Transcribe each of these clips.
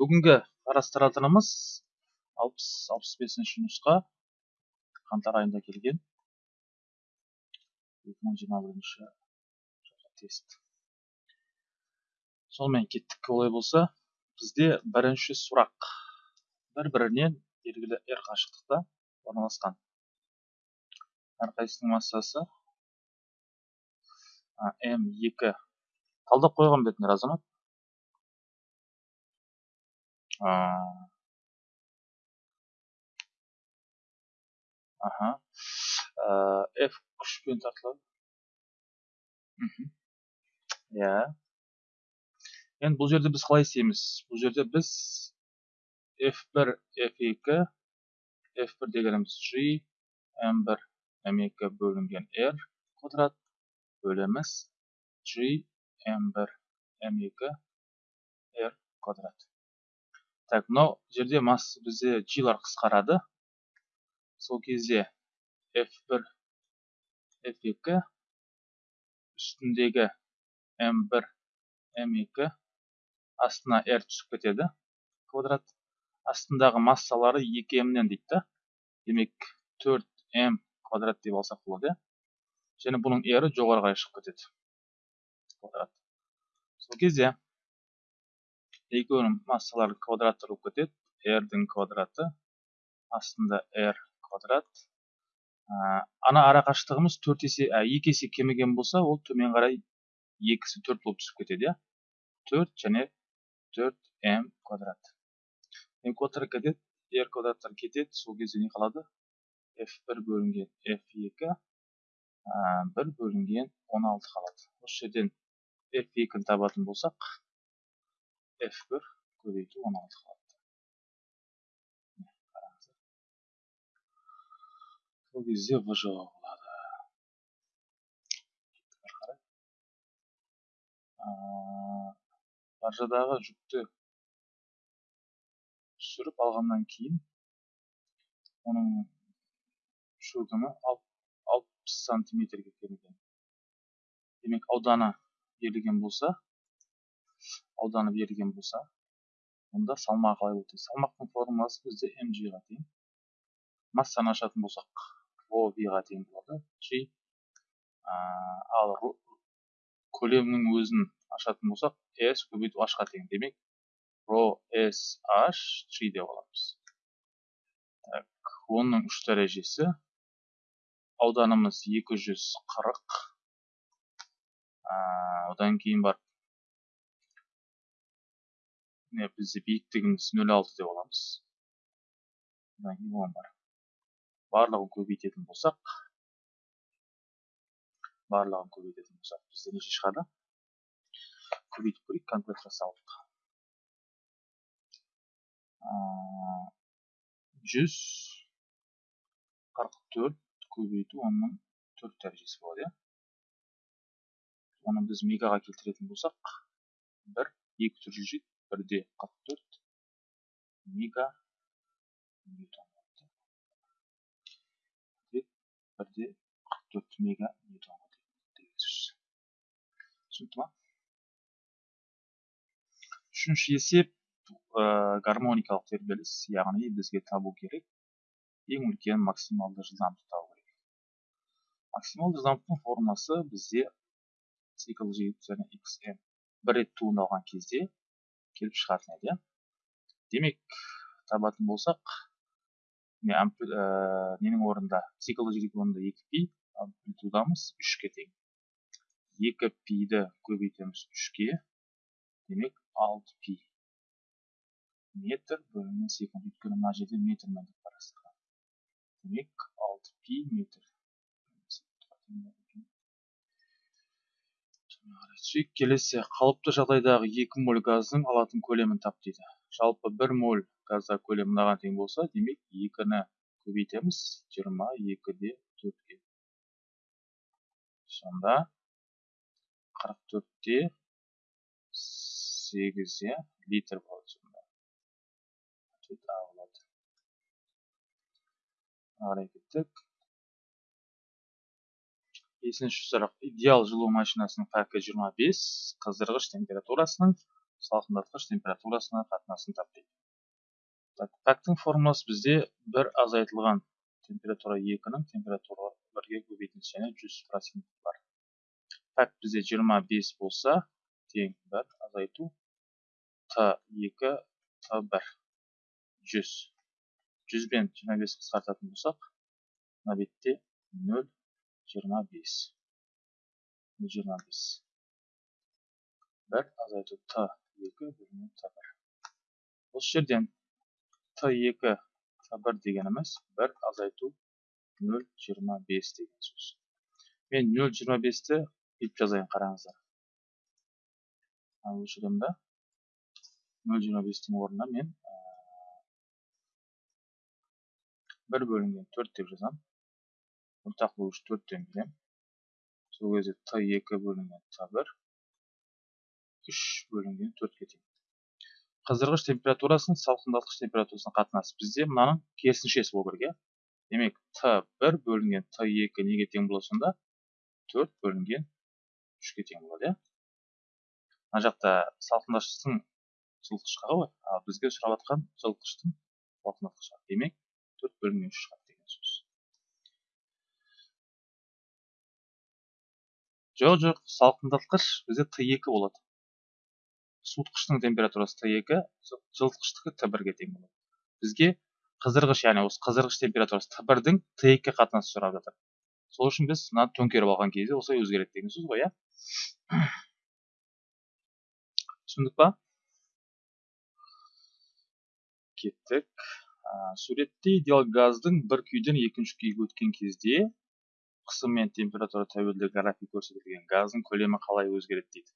бүгінгі қарастыратынымыз алпыс алпыс бесінші нұсқа қаңтар айында келген екі мың жиырма бірінші тест. Сонымен кеттік олай болса бізде бірінші сұрақ. Бір бірінен белгілі r қашықтықта орналасқан. Әрқайсысының массасы м екі. Талдап қойған бетіңдер азамат аха f күшпен тартылады. Иә. Енді бұл жерде біз қалай істейміз? Бұл жерде біз f1 f2 f1 дегеніміз g m1 m2 бөлінген r квадрат бөлеміз g m1 m2 r квадрат. Так мынау жерде масса бізде g-лар қысқарады. Сол кезде f1 f2 үстіндегі m1 m2 астына r түсіп кетеді квадрат. Астындағы массалары 2m-нен дейді да. Демек 4m квадрат деп алсақ болады иә. Және бұның r жоғары қарай шығып кетеді квадрат. Сол кезде екеуінің массалары квадраттар болып кетеді r-дің квадраты. Астында r квадрат. Ана ара қашықтығымыз төрт есе екі есе кеміген болса ол төмен қарай екісі төрт болып түсіп кетеді иә. Төрт және төрт м квадрат. М квадрат кетеді r квадраттар кетеді сол кезде не қалады? F бір бөлінген f екі бір бөлінген он алты қалады. Осы жерден f екіні табатын болсақ f1 көбейту 16 қалады қараңыздар сол кезде в жауабы болады баржадағы жүкті түсіріп алғаннан кейін оның шөгімі алпыс сантиметрге келген демек ауданы берілген болса ауданы берілген болса онда салмағы қалай болады салмақтың формуласы бізде mgға тең массаны ашатын болсақ рho vға тең болады. G ал көлемнің өзін ашатын болсақ s көбейту h-ға тең демек рho s h g деп аламыз так оның үш дәрежесі. Ауданымыз 240 одан кейін барып міне бізде биіктігіміз нөл алты деп аламыз кейін он бар барлығын көбейтетін болсақ барлығын көбейтетін болсақ бізде неше шығады көбейтіп көрейік калькулятор салып жүз қырық төрт көбейту онның төрт дәрежесі болады иә оны біз мегаға келтіретін болсақ бір екі түрі бірде қырық төрт мега ньютон бірде қырық төрт мега сөз түсінікті ма? Үшінші есеп ә, гармоникалық тербеліс яғни бізге табу керек. Ең үлкен максималды жылдамдықты табу керек. Максималды жылдамдықтың формуласы бізде цикл және xm бір рет туындалған кезде келіп шығатын еді иә. Демек табатын болсақ міне ә, ненің орнында? Психологиялық орнында екі пи амплитудамыз үшке тең. Екі пиді көбейтеміз үшке. Демек алты пи. Метр бөлінген секунд. Өйткені мына жерде метрмен деп қарастырған демек алты пи метр сөйтіп келесі қалыпты жағдайдағы екі моль газдың алатын көлемін тап дейді. Жалпы бір моль газда көлемі мынаған тең болса демек екіні көбейтеміз. Жиырма екіде төртке. Сонда қырық төртте иә литр болады сонда. Ответ а болады. Қарай кеттік. Бесінші сұрақ идеал жылу машинасының пәкі 25 қыздырғыш температурасының салқындатқыш температурасына қатынасын тап так пәктің формуласы бізде бір азайтылған температура екінің температура бірге көбейтілсе және жүз процент бар. Пәк бізде 25 болса тең бір азайту т екі т бір. Жүз. Жүз бен жиырма бес қысқартатын болсақ мына бетте нөл жиырма бес жиырма бес бір азайту т екі бөлінген т бір осы жерден т екі т бір дегеніміз бір азайту нөл жиырма бес деген сөз мен нөл жиырма бесті бүйтіп жазайын қараңыздар да нөл жиырма бестің орнына мен бір бөлінген төрт деп жазамын ортақ бөлгіш төрттен беремін сол кезде т екі бөлінген т бір үш бөлінген төртке тең қыздырғыш температурасының салқындатқыш температурасына қатынасы бізде мынаның керісіншесі болу керек иә демек т бір бөлінген т екі неге тең болады сонда төрт бөлінген үшке тең болады иә мына жақта салқындатқыштың жылытқышқа ғой ал бізге сұрап жатқан жылытқыштың салқындатқышқа демек төрт бөлінген үш жоқ жоқ салқындатқыш бізде т екі болады. Суытқыштың температурасы т екі жылытқыштікі т бірге тең болады. Бізге қыздырғыш яғни осы қыздырғыш температурасы т бірдің т екіге қатынасы сұрап жатыр. Сол үшін біз мынаны төңкеріп алған кезде осылай өзгереді деген сөз ғой иә? Түсіндік па? Кеттік. Суретте идеал газдың бір күйден екінші күйге өткен кезде қысым мен температура тәуелді график көрсетілген газдың көлемі қалай өзгереді дейді?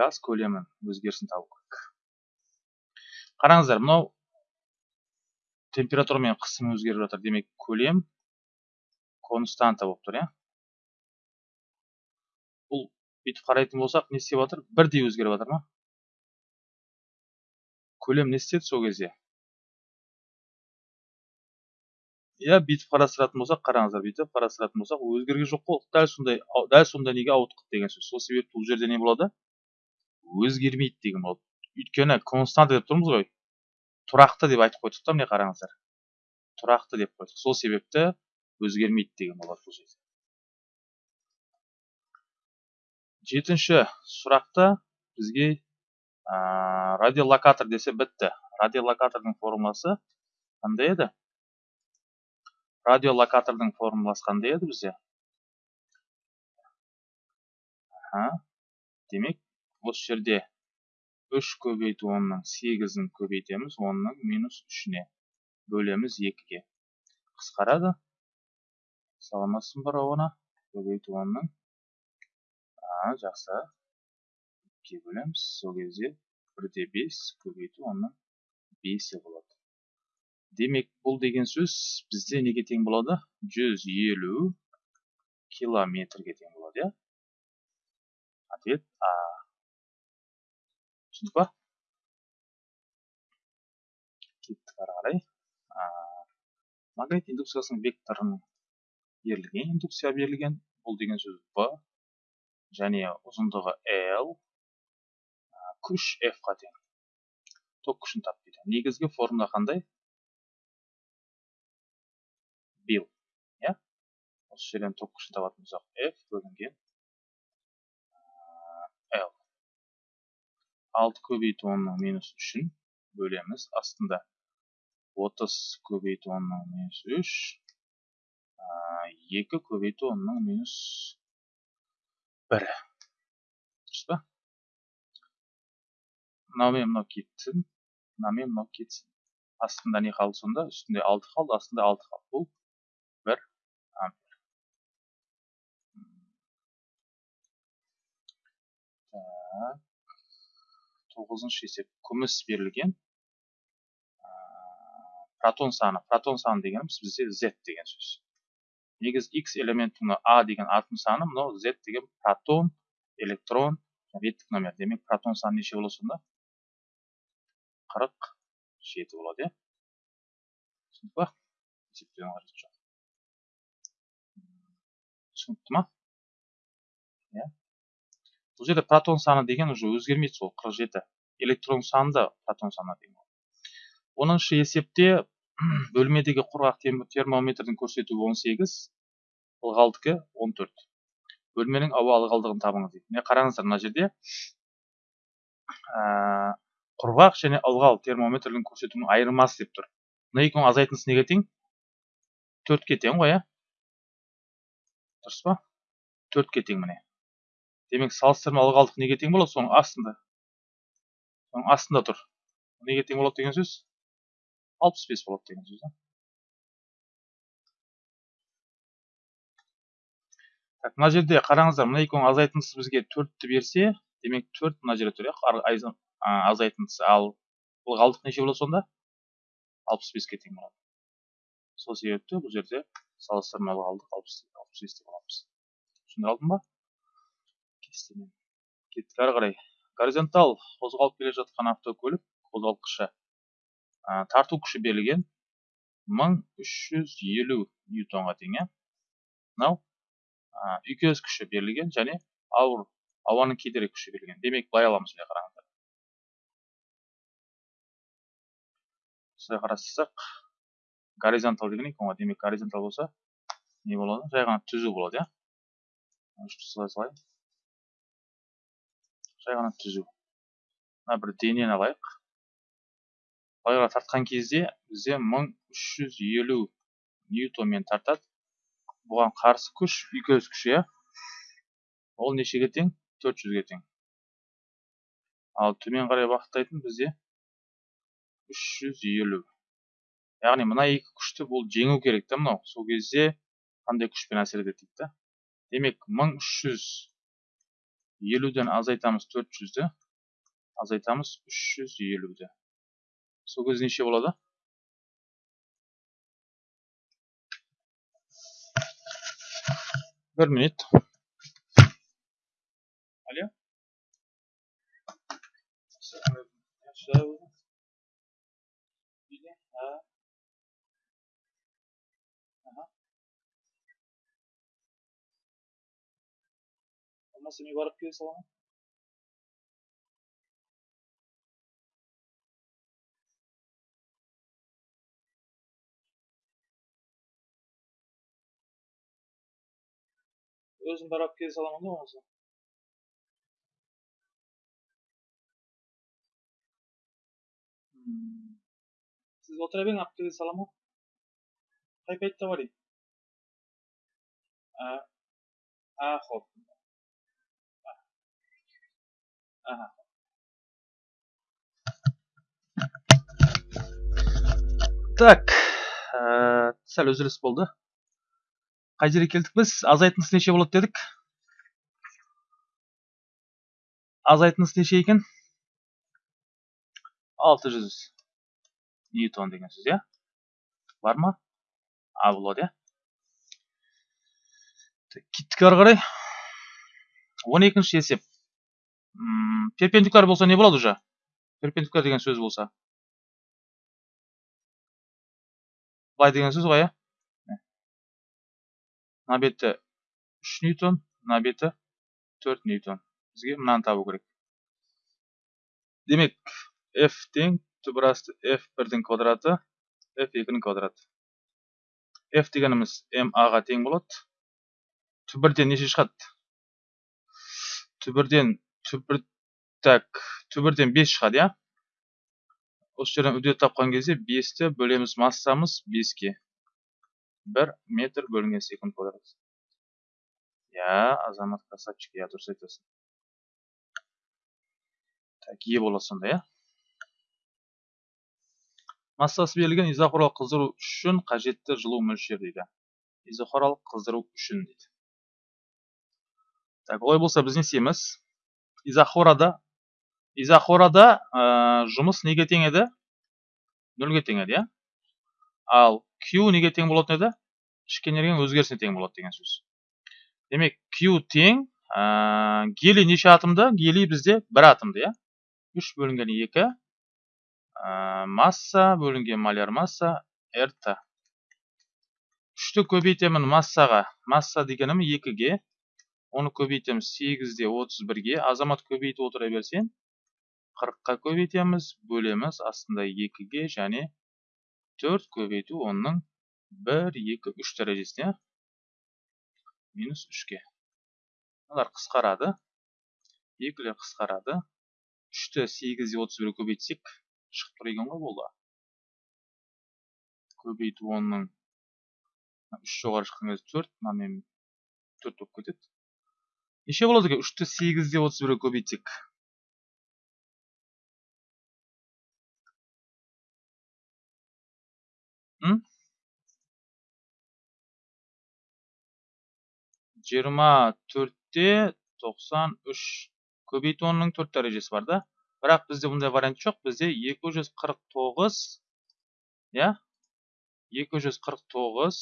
Газ көлемін өзгерісін табу керек қараңыздар мынау температура мен қысым өзгеріп жатыр. Демек көлем константа болып тұр иә? Бұл бүйтіп қарайтын болсақ не істеп жатыр? Бірдей өзгеріп жатыр ма? Көлем не істеді сол кезде? Иә бүйтіп қарастыратын болсақ қараңыздар бүйтіп қарастыратын болсақ өзгерген жоқ қой. Дәл сондай дәл сондай неге ауытқыды деген сөз. Сол себепті бұл жерде не болады? Өзгермейді деген болады. Өйткені константа деп тұрмыз ғой. Тұрақты деп айтып қойдық та міне қараңыздар. Тұрақты деп қойдық. Сол себепті өзгермейді деген болады бұл жерде. Жетінші сұрақта бізге ә, радиолокатор десе бітті. Радиолокатордың формуласы қандай еді? Радиолокатордың формуласы қандай еді бізде. Аха. Демек осы жерде үш көбейту онның сегізін көбейтеміз онның минус үшіне бөлеміз екіге. Қысқарады. Саламатсың ба рауана? Көбейту онның. Жақсы. Екіге бөлеміз. Сол кезде бірде бес көбейту онның бесі болады. Демек бұл деген сөз бізде неге тең болады? 150 километрге тең болады иә? Ответ а. Түсіндік па? Кеттік ары қарай. Магнит индукциясының векторын берілген индукция берілген. Бұл деген сөз в және ұзындығы l күш f қа тең. Ток күшін тап дейді. Негізгі формула қандай? Бил иә осы жерден күшін табатын болсақ f бөлінген l. Алты көбейту онның минус үшін бөлеміз астында отыз көбейту онның минус үш екі көбейту онның минус бір дұрыс па мынаумен мынау кетсін мынау кетсін астында не қалды сонда үстінде алты қалды астында алты қалды бұл бір ампер так тоғызыншы есеп күміс берілген. Протон саны протон саны дегеніміз бізде z деген сөз. Негізі x элементінің а деген атом саны мынау z деген протон электрон реттік номер. Демек протон саны неше болады сонда? Қырық жеті болады иә. Түсіндік па есептеудің қажеті жоқ. Түсінікті ма? Бұл жерде протон саны деген уже өзгермейді сол 47 электрон саны да протон саны деген оныншы есепте бөлмедегі құрғақ термометрдің көрсетуі 18 ылғалдікі 14 бөлменің ауа ылғалдығын табыңыз дейді. Міне қараңыздар мына жерде құрғақ және ылғал термометрдің көрсетуінің айырмасы деп тұр. Мына екеуінің азайтындысы неге тең төртке тең ғой иә? Дұрыс па? Төртке тең міне. Демек салыстырма ылғалдық неге тең болады? Соның астында. Соның астында тұр. Неге тең болады деген сөз? алпыс бес болады деген сөз так мына жерде қараңыздар мына екеуінің азайтындысы бізге төртті берсе демек төрт мына жерде тұр иә? Азайтындысы. Ал ылғалдық неше болады сонда? алпыс беске тең болады. Сол себепті бұл жерде салыстырма ылғалдық алпыс бес деп аламыз түсіндіре алдым ба? Кестемен кеттік ары қарай. Горизонтал қозғалып келе жатқан автокөлік қозғалтқышы ә, тарту күші берілген 1350 ньютонға тең иә мынау үйкеліс күші берілген және ауыр ауаның кедергі күші берілген. Демек былай аламыз міне қараңыздар. Осылай қарастырсақ горизонтал деген екен ғой. Демек горизонтал болса не болады? Жай ғана түзу болады иә? Салайын? Жай ғана түзу. Мына бір денені алайық. Былайға тартқан кезде бізде 1350 ньютонмен тартады. Бұған қарсы күш үйкеліс күші иә? Ол нешеге тең? 400-ге тең. Ал төмен қарай бағыттайтын бізде 350 яғни мына екі күшті бұл жеңу керек та мынау? Сол кезде қандай күшпен әсер етеді дейді да демек 1300 елуден азайтамыз төрт жүзді азайтамыз үш жүз елуді сол кезде неше болады бір минут алло болмаса мен барып келе саламын өзім барып келе саламын да болмаса сіз отыра беріңіз алып келе саламын ғой қай а хоп так ә, сәл үзіліс болды. Қай жерге келдік біз? Азайтындысы неше болады дедік? Азайтындысы неше екен? 600 ньютон деген сөз иә? Бар ма? А болады иә? Кеттік ары қарай. Он екінші есеп. Перпендикуляр болса не болады уже? Перпендикуляр деген сөз болса? Былай деген сөз ғой иә мына беті үш ньютон мына беті төрт ньютон. Бізге мынаны табу керек. Демек f тең түбір асты f бірдің квадраты f екінің квадраты. F дегеніміз ma ға тең болады. Түбірден неше шығады? Түбірден түбір так түбірден бес шығады иә? Осы жерден үдет тапқан кезде бесті бөлеміз массамыз беске. Бір метр бөлінген секунд квадрат. Иә азамат красавчик иә дұрыс айтасың. Так е болады сонда иә? Массасы берілген изохорлық қыздыру үшін қажетті жылу мөлшері дейді. Изохорлық қыздыру үшін дейді. Так олай болса біз не істейміз изохорада изохорада ә, жұмыс неге тең еді? Нөлге тең еді иә? Ал q неге тең болатын еді? Ішкі энергияның өзгерісіне тең болады деген сөз. Демек q тең ә, гелий неше атомды гелий бізде бір атомды иә? Үш бөлінген екі ә, масса бөлінген маляр масса рт үшті көбейтемін массаға. Масса дегенім екіге. Оны көбейтеміз сегізде отыз бірге. Азамат көбейтіп отыра берсең қырыққа көбейтеміз бөлеміз астында екіге және төрт көбейту онның бір екі үш дәрежесіне минус үшке. Мыналар қысқарады. Екілер қысқарады. Үшті сегізде отыз бірге көбейтсек шығып тұр екен ғой болды. Көбейту онның үш жоғары шыққан кезде төрт мынамен төрт болып кетеді. Неше болады екен үшті сегізде отыз бірге көбейтсек жиырма төртте тоқсан үш. Көбейту онның төрт дәрежесі бар да. Бірақ бізде бұндай вариант жоқ. Бізде екі жүз қырық тоғыз иә? Екі жүз қырық тоғыз.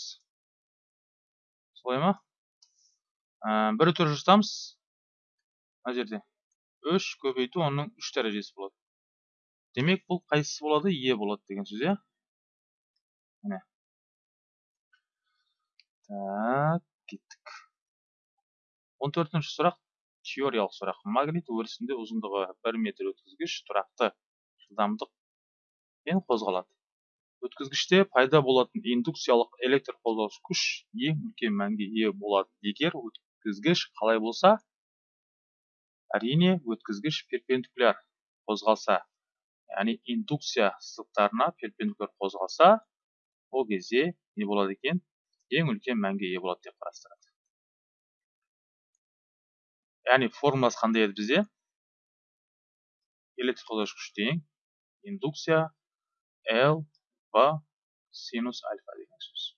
Солай ма? Бір түр жазамыз мына жерде үш көбейту оның үш дәрежесі болады демек бұл қайсысы болады е болады деген сөз иә міне так кеттік он төртінші сұрақ теориялық сұрақ магнит өрісінде ұзындығы бір метр өткізгіш тұрақты жылдамдықпен қозғалады өткізгіште пайда болатын индукциялық электр қозғаушы күш ең үлкен мәнге ие болады егер өткізгіш қалай болса әрине өткізгіш перпендикуляр қозғалса яғни индукция сызықтарына перпендикуляр қозғалса ол кезде не болады екен? Ең үлкен мәнге ие болады деп қарастырады. Яғни формуласы қандай еді бізде? Электр қозғаушы тең индукция l в синус альфа деген сөз.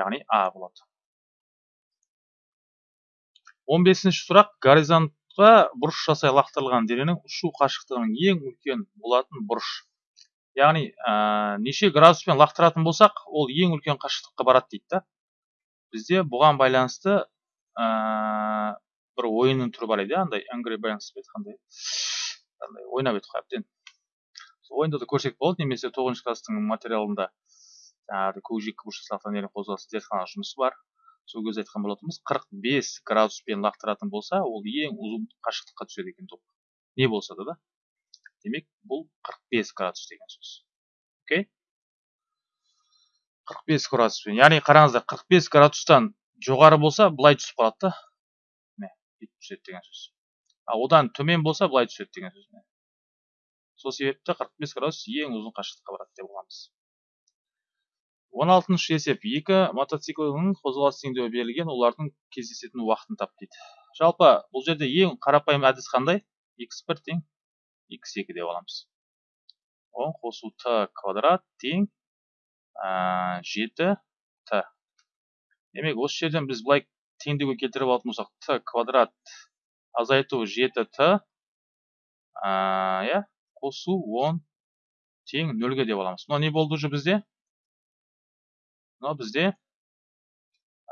Яғни а болады. Он бесінші сұрақ горизонтқа бұрыш жасай лақтырылған дененің ұшу қашықтығының ең үлкен болатын бұрыш. Яғни ә, неше градуспен лақтыратын болсақ ол ең үлкен қашықтыққа барады дейді да. Бізде бұған байланысты ә, бір ойынның түрі бар еді андай angry birds қандай ойнап едік қой әбден. Ойында да көрсек болады немесе тоғызыншы класстың материалында жаңағы көкжиекке бұрыш лақтырған қозғалысы зертхана жұмысы бар. Сол кезде айтқан болатынбыз қырық бес градуспен лақтыратын болса ол ең ұзын қашықтыққа түседі екен топ. Не болса да да? Демек бұл қырық бес градус деген сөз. Окей? қырық бес градуспен яғни қараңыздар қырық бес градустан жоғары болса былай түсіп қалады да. Міне бүйтіп түседі деген сөз. Ал одан төмен болса былай түседі деген сөз. Сол себепті 45 градус ең ұзын қашықтыққа барады деп аламыз он алтыншы есеп екі мотоциклінің қозғалыс теңдеуі берілген олардың кездесетін уақытын тап дейді. Жалпы бұл жерде ең қарапайым әдіс қандай? X бір тең x екі деп аламыз. Он қосу т квадрат тең жеті т. Демек осы жерден біз былай теңдеуге келтіріп алатын болсақ т квадрат азайту жеті т иә қосу 10 тең нөлге деп аламыз. Мынау не болды уже бізде? Мынау бізде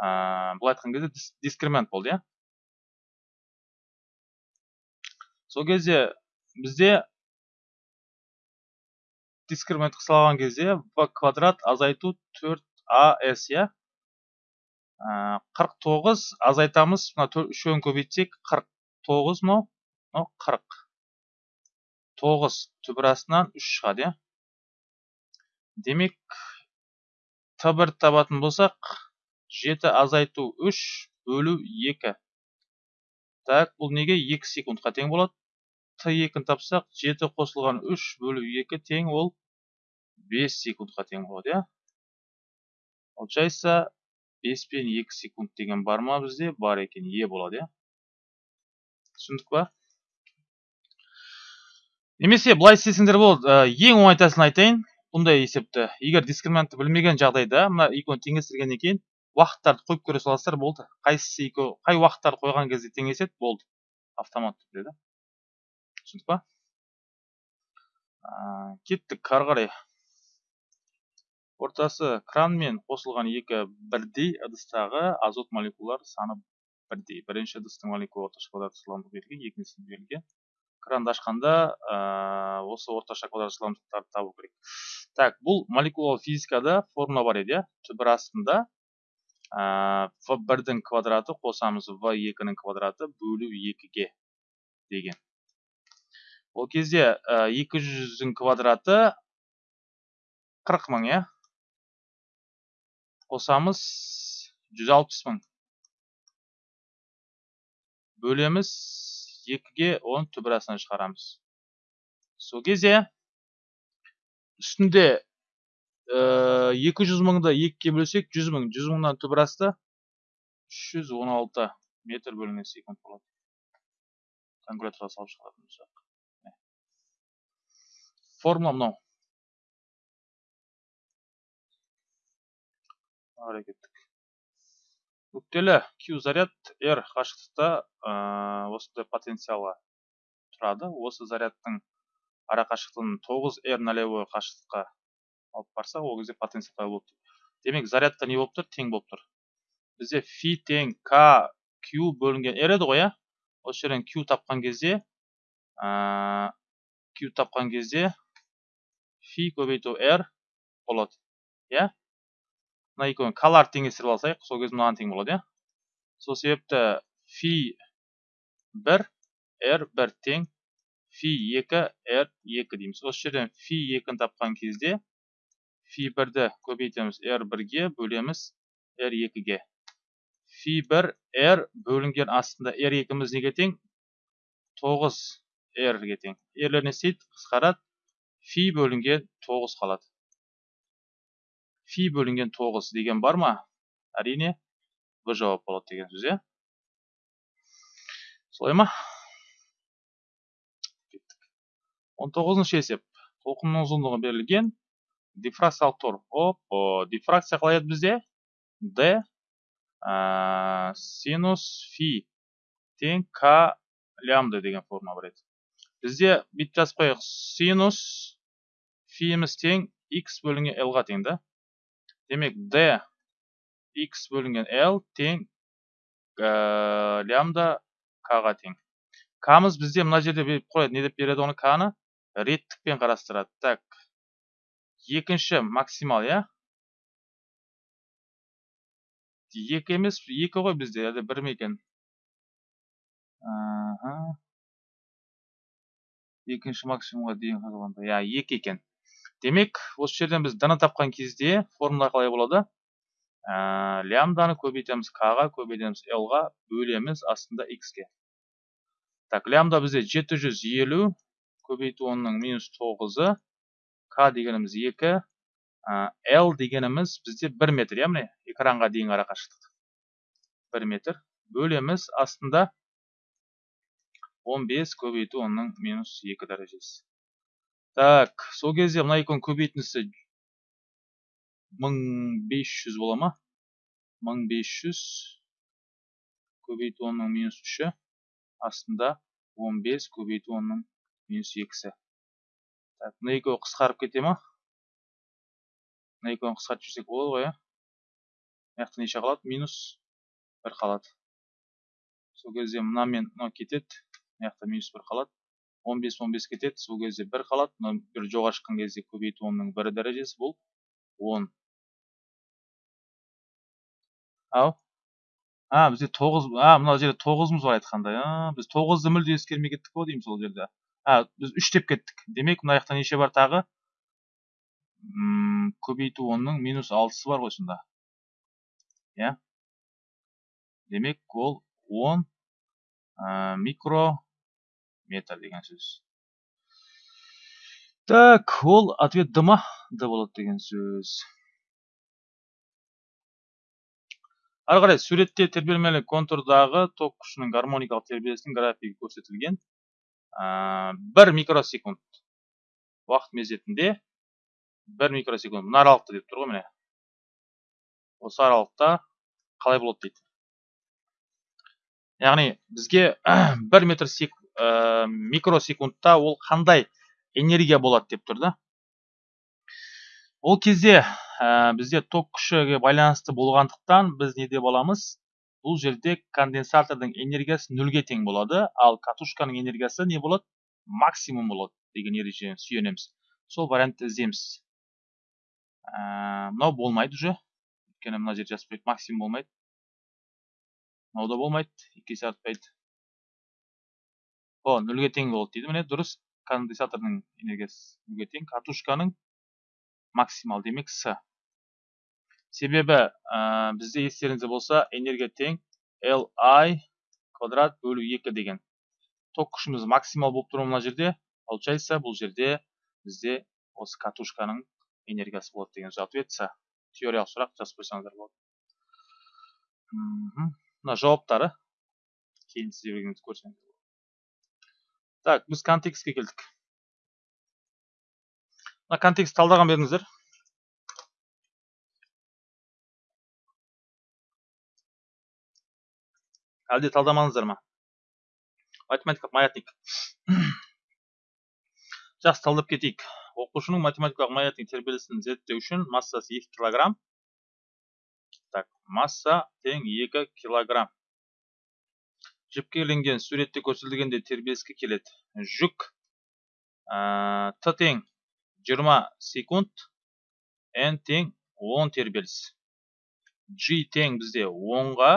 былай айтқан кезде дискремент болды иә. Сол кезде бізде дискремент салған кезде в квадрат азайту 4as иә. 49 азайтамыз мына үшеуін көбейтсек 49 мынау мынау 40 тоғыз түбір астынан үш шығады иә. Демек т бір табатын болсақ жеті азайту үш бөлу екі. Так бұл неге екі секундқа тең болады? т екіні тапсақ жеті қосылған үш бөлу екі тең ол бес секундқа тең болады иә? Получается бес пен екі секунд деген бар ма бізде бар екен е болады иә? Түсіндік па? Немесе былай істесеңдер болады ең оңай тәсілін айтайын. Бұндай есепті. Егер дискриминантты білмеген жағдайда мына екеуін теңестіргеннен кейін уақыттарды қойып көре саласыздар болды. Қайсысы екеу қай уақыттарды қойған кезде теңеседі болды. Автомат түрде да түсіндік па кеттік ары қарай. Ортасы кранмен қосылған екі бірдей ыдыстағы азот молекулалар саны бірдей. Бірінші ыдыстың молекула орташа квадрат берілген екіншісі кранды ашқанда ә, осы орташа квадрат жылдамдықтарды табу керек. Так бұл молекулалық физикада формула бар еді иә? Түбір астында в бірдің квадраты қосамыз в екінің квадраты бөлу екіге деген. Ол кезде екі жүздің квадраты қырық мың иә? Қосамыз жүз алпыс мың. Бөлеміз екіге оның түбірасынан шығарамыз. Сол кезде үстінде екі жүз мыңды екіге бөлсек жүз мың жүз мыңнан түбір асты үш жүз он алты метр бөлінген секунд болады. Калькуляторға салып шығаратын болсақ. Формула мынау. Әрекеттік нүктелі q заряд r қашықтықта осындай потенциалға тұрады. Осы зарядтың ара қашықтығын тоғыз r нолевой қашықтыққа алып барсақ ол кезде потенциал пайда болып тұр? Демек зарядта не болып тұр? Тең болып тұр. Бізде фи тең к q бөлінген r еді ғой иә осы жерден q тапқан кезде q тапқан кезде фи көбейту r болады иә? Мына екеуін калар теңестіріп алсайық сол кезде мынаған тең болады иә сол себепті фи бір r бір тең фи 2 r 2 дейміз осы жерден фи 2-ні тапқан кезде фи 1-ді көбейтеміз r 1-ге бөлеміз r 2-ге фи 1 r бөлінген астында r 2-міз неге тең 9 r-ге тең r не істейді қысқарады фи бөлінген 9 қалады фи бөлінген 9 деген бар ма? әрине б жауап болады деген сөз иә? Солай ма? Он тоғызыншы есеп. Толқынның ұзындығы берілген дифракциялық тор. Оп дифракция қалай еді бізде? Д синус фи тең к лямбда деген форма бар еді. Бізде бүйтіп жазып қояйық. Синус фиіміз тең x бөлінген l-ға тең да. Демек d x бөлінген l тең лямбда к-ға тең. К-мыз бізде мына жерде беріп қояды не деп береді оны? К-ны реттікпен қарастырады. Так екінші максимал иә? Екі емес екі ғой бізде. Әлде бір ме екінші максимумға дейін қалғанда иә екі екен. Демек осы жерден біз д тапқан кезде формула қалай болады? Ә, лямданы көбейтеміз к ға көбейтеміз л ға бөлеміз астында x ге так лямда бізде жеті жүз елу көбейту онның минус тоғызы к дегеніміз екі л дегеніміз бізде бір метр иә міне экранға дейінгі арақашықтық. Бір метр бөлеміз астында 15 көбейту онның минус екі дәрежесі. Так сол кезде мына екеуінің көбейтіндісі 1500 бола ма? 1500 көбейту онның минус үші. Астында 15 көбейту онның минус екісі. Так мына қысқарып кете ма? Мына екеуін қысқартып жіберсек болады ғой иә мына жақта неше қалады? Минус бір қалады. Сол кезде мына мен мынау кетеді. Мына жақта минус бір қалады. Он бес он бес кетеді сол кезде бір қалады мына бір жоғары шыққан кезде көбейту онның бір дәрежесі бұл он. Ау? А бізде тоғыз а мына жерде тоғызымыз бар айтқандай біз тоғызды мүлде ескермей кеттік қой деймін сол жерде. А біз үш деп кеттік. Демек мына жақта неше бар тағы? М көбейту онның минус алтысы бар ғой сонда. Иә? Демек ол он. Микрометр деген сөз. Так ол ответ д ма д болады деген сөз. Ары қарай суретте тербелмелі контурдағы ток күшінің гармоникалық тербелісінің графигі көрсетілген. Бір микросекунд уақыт мезетінде бір микросекунд мына аралықта деп тұр ғой міне. Осы аралықта қалай болады дейді. Яғни бізге бір метр сек, ә, микросекундта ол қандай энергия болады деп тұр да? Ол кезде ә, бізде ток күшіге байланысты болғандықтан біз не деп аламыз? Бұл жерде конденсатордың энергиясы нөлге тең болады ал катушканың энергиясы не болады? Максимум болады деген ережеге сүйенеміз. Сол вариантты іздейміз. Ә, мынау болмайды уже. Өйткені мына жерде жазып максимум болмайды. Мынау да болмайды екі есе артпайды. О нөлге тең болады дейді міне дұрыс конденсатордың энергиясы нөлге тең катушканың максимал демек с себебі ә, бізде естеріңізде болса энергия тең li квадрат бөлу екі деген ток күшіміз максимал болып тұр мына жерде получается бұл жерде бізде осы катушканың энергиясы болады деген ответ с теориялық сұрақ жазып қойсаңыздар болады мына жауаптары кейін сіздер көрсеңіздер так біз контекстке келдік. Мына контекст талдаған беріңіздер. Әлде талдамадыңыздар ма? Математикалық маятник. Жақсы талдап кетейік. Оқушының математикалық маятник тербелісін зерттеу үшін массасы 2 килограмм. Так масса тең 2 килограмм. Жіпке ілінген суретте көрсетілгенде тербеліске келеді. Жүк ә, т тең 20 секунд n тең 10 тербеліс. G тең бізде 10-ға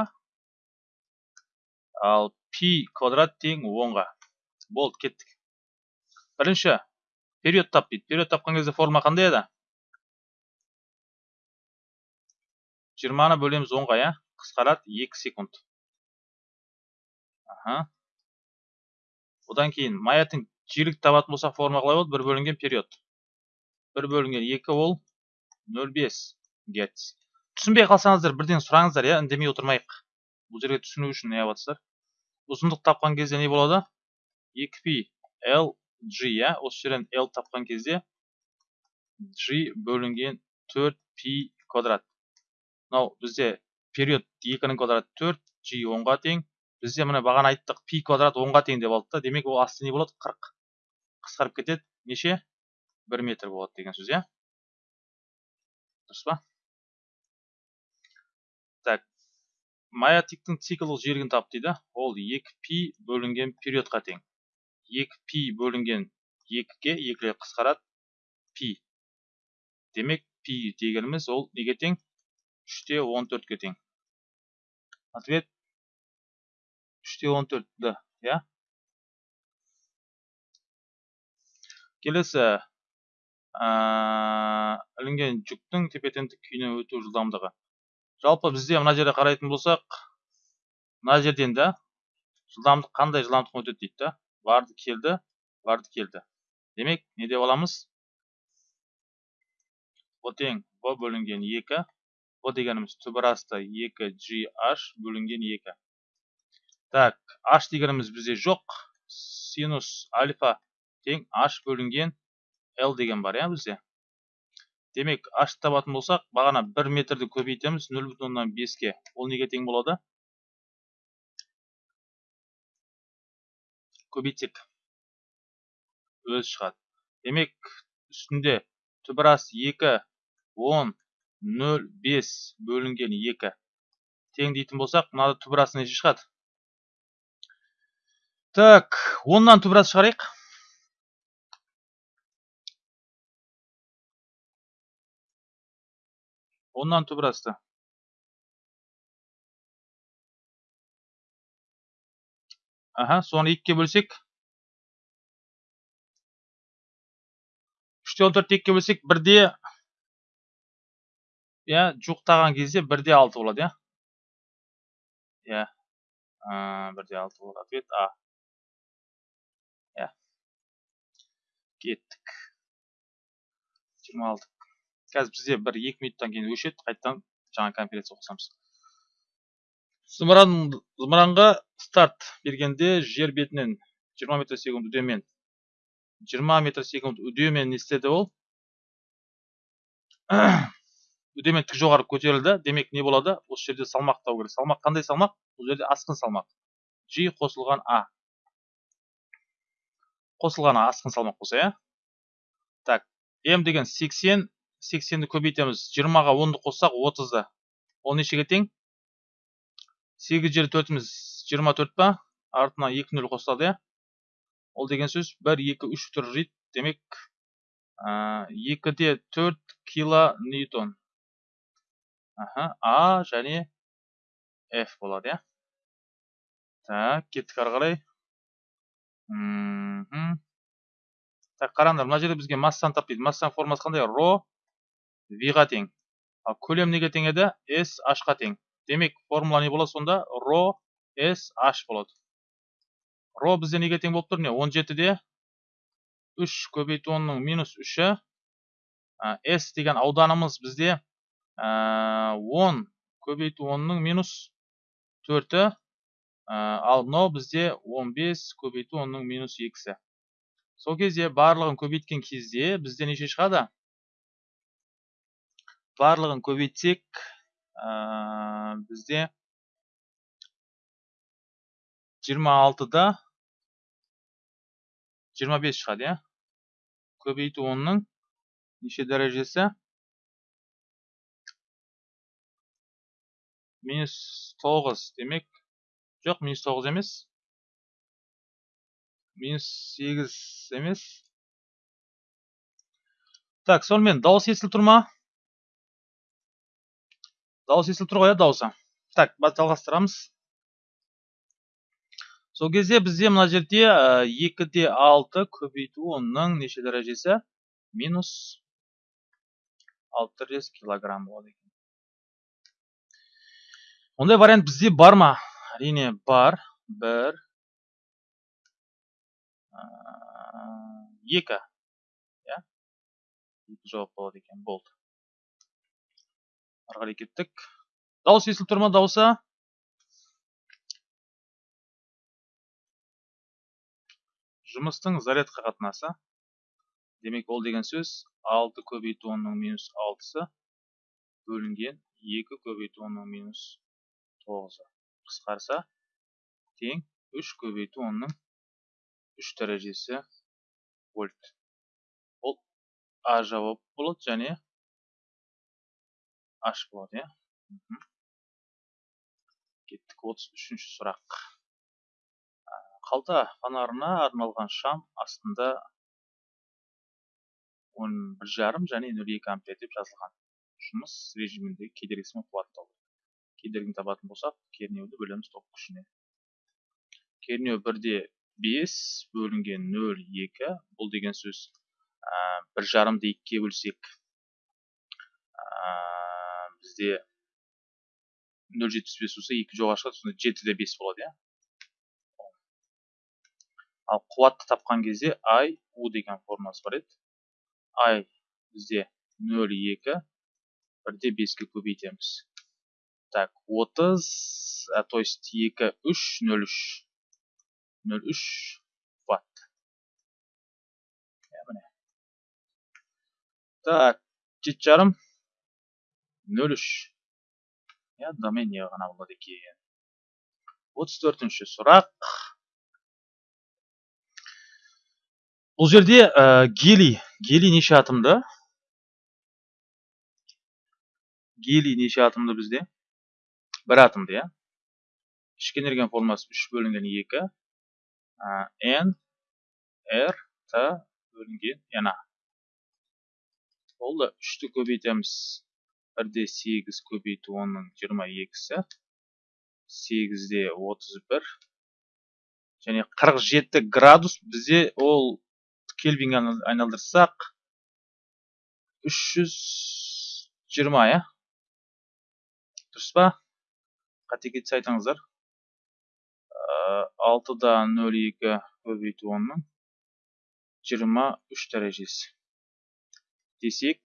ал пи квадрат тең онға. Болды кеттік. Бірінші период тап дейді. Период тапқан кезде форма қандай еді? Жиырманы бөлеміз онға иә? Қысқарады екі секунд. Аха одан кейін маятың жиілік табатын болсақ форма қалай болады бір бөлінген период. Бір бөлінген екі ол нөл бес герц. Түсінбей қалсаңыздар бірден сұраңыздар иә үндемей отырмайық. Бұл жерге түсіну үшін не жатсыздар ұзындық тапқан кезде не болады? 2π l g иә осы жерден l тапқан кезде g бөлінген 4π квадрат. Мынау бізде период 2-нің квадраты 4 g 10-ға тең бізде міне бағана айттық пи квадрат 10-ға тең деп алдық та. Демек ол асты не болады 40 қысқарып кетеді неше? 1 метр болады деген сөз иә? Дұрыс па? Так маятниктің циклдық жиілігін тап дейді. Ол 2π бөлінген периодқа тең. 2π бөлінген 2-ге 2 қысқарады пи. Демек пи дегеніміз ол неге тең? 3-те 14-ге тең. Ответ 3-те 14 иә келесі. Ілінген жүктің тепе теңдік күйіне өту жылдамдығы. Жалпы бізде мына жерде қарайтын болсақ мына жерден да жылдамдық қандай жылдамдықпен өтеді дейді барды келді барды келді. Демек не деп аламыз? О тең бөлінген екі б дегеніміз түбір асты екі gh бөлінген екі. Так h дегеніміз бізде жоқ. Синус альфа тең h бөлінген l деген бар иә бізде? Демек h табатын болсақ бағана бір метрді көбейтеміз нөл бүтін оннан беске. Ол неге тең болады? Көбейтсек. Өзі шығады. Демек үстінде түбірас екі он нөл бес бөлінген екі. Тең дейтін болсақ мынада түбірасы неше шығады? Так оннан түбірас шығарайық. Оннан түбір асты аха соны екіге бөлсек. Үште он төртті екіге бөлсек бірде иә жуықтаған кезде бірде алты болады иә. Иә. Бірде алты болады. Ответ а иә кеттік. Жиырма алты. Қазір бізде бір екі минуттан кейін өшеді. Қайтадан жаңа конференция қосамыз зымыран зымыранға старт бергенде жер бетінен 20 метр секунд үдемен 20 метр секунд үдемен не істеді ол? Үдемен тік жоғары көтерілді. Демек не болады? Осы жерде салмақ табу керек. Салмақ қандай салмақ? Бұл жерде асқын салмақ. G қосылған а қосылған а асқын салмақ болса иә? Так м деген 80 сексенді көбейтеміз. жиырмаға онды қоссақ отызды. Ол нешеге тең? сегіз жері төртіміз. жиырма төрт па? артына екі нөл қосылады иә? Ол деген сөз бір екі үш тұржит демек екі де төрт кило ньютон а және f болады иә? Так кеттік ары қарай. Так қараңдар мына жерде бізге массаны тап дейді. Массаның формасы қандай? Ро виға тең. Ал көлем неге тең еді? S h-қа тең. Демек формула не болады сонда? Ро s h болады. Ро бізде неге тең болып тұр? Не он жетіде үш көбейту онның минус үші. S деген ауданымыз бізде он көбейту онның минус төрті. Ал мынау бізде 15 көбейту онның минус екісі. Сол кезде барлығын көбейткен кезде бізде неше шығады? Барлығын көбейтсек бізде 26-да 25 шығады иә? Көбейту онның неше дәрежесі? Минус 9 демек жоқ минус 9 емес минус 8 емес так сонымен дауыс естіліп тұр ма дауыс естіліп тұр ғой иә дауысы так жалғастырамыз сол кезде бізде мына жерде екі де алты көбейту онның неше дәрежесі минус алты жүз килограмм болады екен ондай вариант бізде бар ма әрине бар бір екі иә екі жауап болады екен болды ары қарай кеттік дауыс естіліп тұр ма дауысы жұмыстың зарядқа қатынасы. Демек ол деген сөз 6 көбейту онның минус 6-сы бөлінген 2 көбейту онның минус 9-ы қысқарса тең 3 көбейту онның 3 дәрежесі вольт ол а жауап болады және аш болады иә кеттік 33 сұрақ қалта фонарына арналған шам астында он бір жарым және нөл екі ампер деп жазылған жұмыс режиміндегі кедергісімен қуаттау кедергіні табатын болсақ кернеуді бөлеміз ток күшіне. Кернеу бірде бес бөлінген нөл екі. Бұл деген сөз бір жарымды екіге бөлсек бізде нөл жетпіс бес болса екі жоғары шығады. Сонда жеті де бес болады иә. Ал қуатты тапқан кезде i u деген формуласы бар еді. I бізде нөл екі. Бірде беске көбейтеміз. Так отыз то есть екі үш нөл үш нөл үш ватт так жеті жарым нөл үш иә не ғана болады екен отыз төртінші сұрақ бұл жерде ә, гелий гелий неше атомды гелий неше атомды бізде бір атомды иә? Ішкі энергияның формуласы үш бөлінген екі n r t бөлінген a болды үшті көбейтеміз. Бірде сегіз көбейту онның жиырма екісі сегізде отыз бір. Және қырық жеті градус бізде ол кельвинге айналдырсақ үш жүз иә? Дұрыс па? Қате кетсе айтыңыздар. Алтыда нөл екі көбейту онның. Жиырма үш дәрежесі. Десек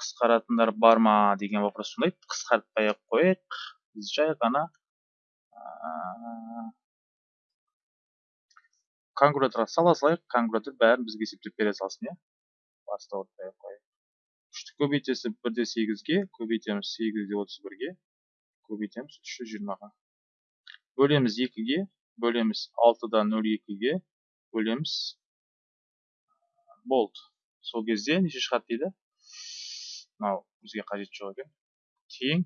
қысқаратындар бар ма деген вопрос туындайды қысқартпай ақ қояйық. Біз жай ғана калькуляторға сала салайық. Калькулятор бәрін бізге есептеп бере салсын иә. Басты ауыртпай ақ қояйық. Үшті көбейтесіз бірде сегізге көбейтеміз сегізде отыз бірге. Көбейтеміз үш жүз жиырмаға бөлеміз екіге бөлеміз алтыда нөл екіге бөлеміз болды сол кезде неше шығады дейді? Мынау бізге қажет жоқ екен.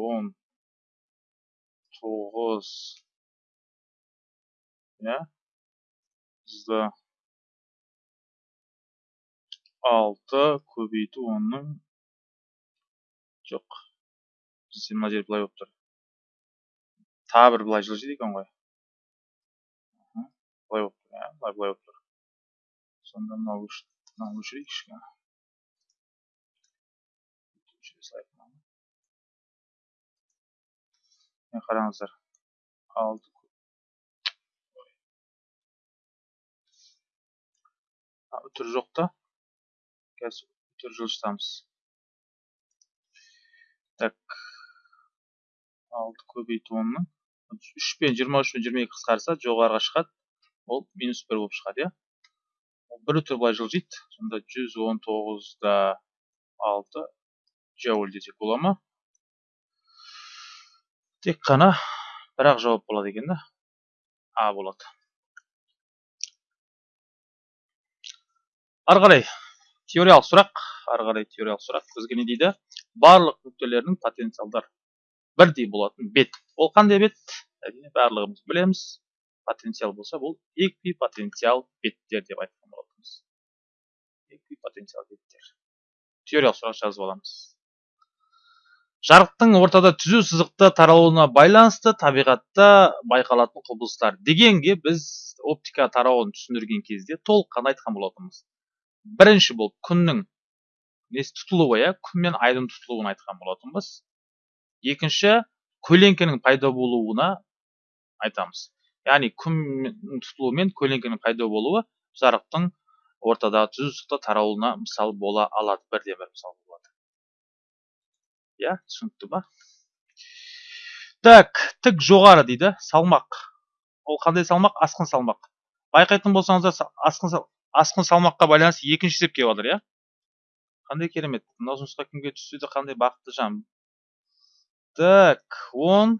Он тоғыз. Иә? Бізді алты көбейту онның жоқ. Бізде мына жер былай болып тұр. Тағы бір былай жылжиды екен ғой. Былай болып тұр иә былай былай болып тұр. Сонда мынау мынаны. Міне қараңыздар. Алты үтір жоқ та? Қазір үтір жылжытамыз. Так. Алты көбейту онның үш пен жиырма үш пен жиырма екі қысқарса жоғарыға шығады. Ол минус бір болып шығады иә. Бір үтір былай жылжиды сонда жүз он тоғызда алты. Джоуль десек бола ма? Тек қана бір ақ жауап болады екен да. А болады. Ары қарай. Теориялық сұрақ ары қарай теориялық сұрақ бізге не дейді? Барлық нүктелердің потенциалдар бірдей болатын бет. Ол қандай бет? Әрине барлығымыз білеміз потенциал болса бұл эквипотенциал беттер деп айтқан болатынбыз. Эквипотенциал беттер. Теориялық сұрақ жазып аламыз. Жарықтың ортада түзу сызықты таралуына байланысты табиғатта байқалатын құбылыстар. Дегенге біз оптика тарауын түсіндірген кезде толыққанды айтқан болатынбыз. Бірінші болып күннің несі тұтылуы иә? күн мен айдың тұтылуын айтқан болатынбыз. екінші көлеңкенің пайда болуына айтамыз. яғни күннің тұтылуы мен көлеңкенің пайда болуы жарықтың ортадағы түзу таралуына мысал бола алады бірден бір мысал болады иә түсінікті ба так тік жоғары дейді. Салмақ. Ол қандай салмақ? Асқын салмақ. Байқайтын болсаңыздар асқын асқын салмаққа байланысты екінші есеп келіп жатыр иә? Қандай керемет. Мынау жұмысқа кімге түссе де қандай бақытты жан. Так он.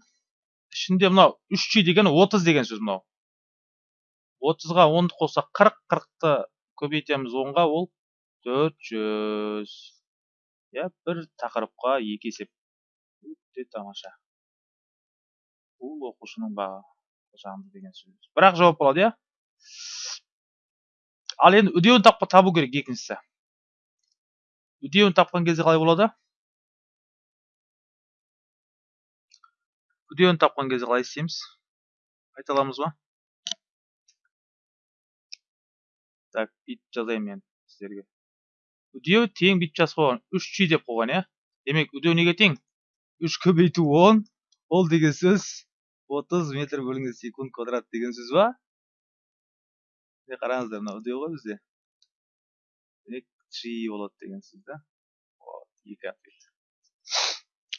Ішінде мынау үш ж деген отыз деген сөз мынау. Отызға онды қоссақ қырық қырықты көбейтеміз онға ол төрт жүз. Иә бір тақырыпқа екі есеп. Өте тамаша. Бұл оқушының бағы жанды деген сөз. Бірақ жауап болады иә? Ал енді үдеуін табу керек екіншісі. Үдеуін тапқан кезде қалай болады? Үдеуін тапқан кезде қалай істейміз? Айта аламыз ба? Так бүйтіп жазайын мен сіздерге. Үдеу тең бүйтіп жазып қойған үш ж деп қойған иә? Демек үдеу неге тең? Үш көбейту он ол деген сөз отыз метр бөлінген секунд квадрат деген сөз ба? Міне қараңыздар мынау үдеу ғой бізде демек чи болады деген сөз да екі ответ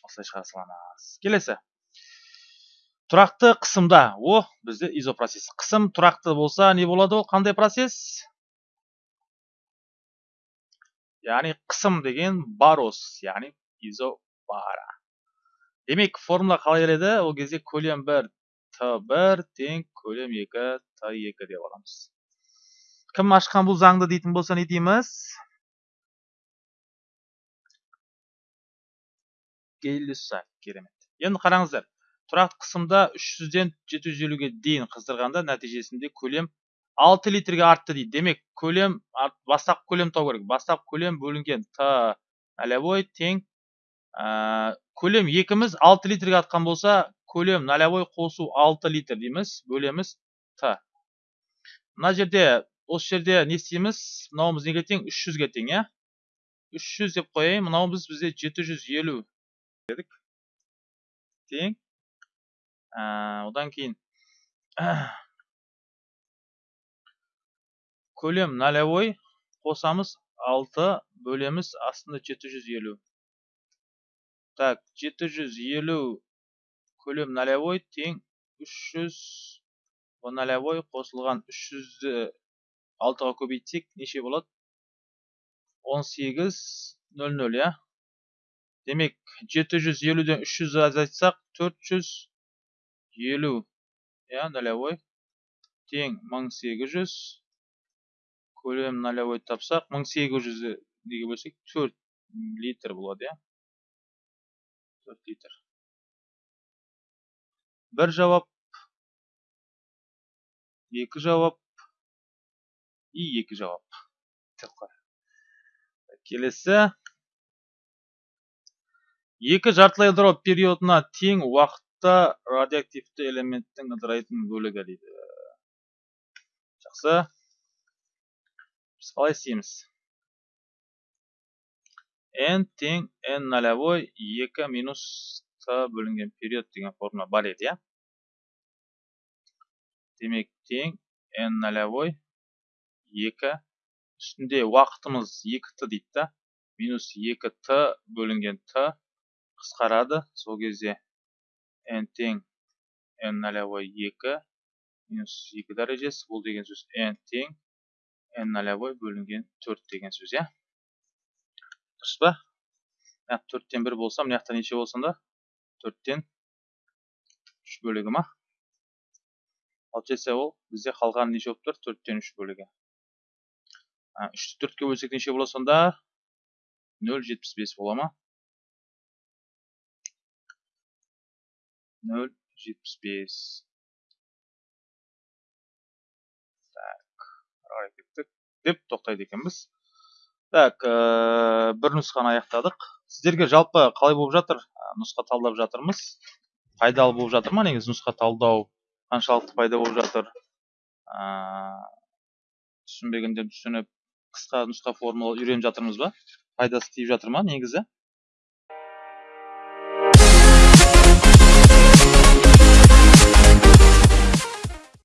осылай шығара саламыз келесі тұрақты қысымда о бізде изопроцесс қысым тұрақты болса не болады ол қандай процесс яғни қысым деген барос яғни изобара демек формула қалай келеді ол кезде көлем бір т бір тең көлем екі т екі деп аламыз кім ашқан бұл заңды дейтін болса не дейміз керемет енді қараңыздар тұрақты қысымда 300-ден 750-ге дейін қыздырғанда нәтижесінде көлем 6 литрге артты дейді демек көлем бастапқы көлем тау керек бастапқы көлем бөлінген т нолевой тең көлем екіміз 6 литрге артқан болса көлем нолевой қосу 6 литр дейміз бөлеміз т мына жерде осы жерде не істейміз? Мынауымыз неге тең? үш жүзге тең иә? үш жүз деп қояйын. Мынауымыз бізде жеті жүз елу дедік. Тең. Одан кейін көлем нолевой қосамыз алты бөлеміз астында жеті жүз елу. Так жеті жүз елу көлем нолевой тең. үш жүз нолевой қосылған үш жүзді алтыға көбейтсек неше болады он сегіз нөл нөл иә. Демек жеті жүз елуден үш жүз азайтсақ төрт жүз елу иә нолевой тең мың сегіз жүз. Көлем нолевой тапсақ мың сегіз жүзді неге бөлсек төрт литр болады иә. Төрт литр. Бір жауап екі жауап и екі жауап. Келесі. Екі жартылай ыдырау периодына тең уақытта радиоактивті элементтің ыдырайтын бөлігі дейді. Жақсы. Біз қалай істейміз? N тең n нолевой екі минус т бөлінген период деген формула бар еді иә? Демек тең n нолевой екі. Үстінде уақытымыз екі т дейді да. Минус екі т бөлінген т қысқарады. Сол кезде n тең n нолевой екі. Минус екі дәрежесі бұл деген сөз n тең n нолевой бөлінген төрт деген сөз иә? Дұрыс па? Мына төрттен бір болса мына жақта неше болсын да? Төрттен үш бөлігі ма? Получается ол бізде қалған неше болып тұр? Төрттен үш бөлігі. Үшті төртке бөлсек неше болады сонда нөл жетпіс бес бола ма нөл жетпіс бес так ары кеттік деп тоқтайды екенбіз так бір нұсқаны аяқтадық сіздерге жалпы қалай болып жатыр нұсқа талдап жатырмыз пайдалы болып жатыр ма негізі нұсқа талдау қаншалықты пайда болып жатыр түсінбегендер түсініп қысқа нұсқа формула үйреніп жатырмыз ба? Пайдасы тиіп жатыр ма негізі?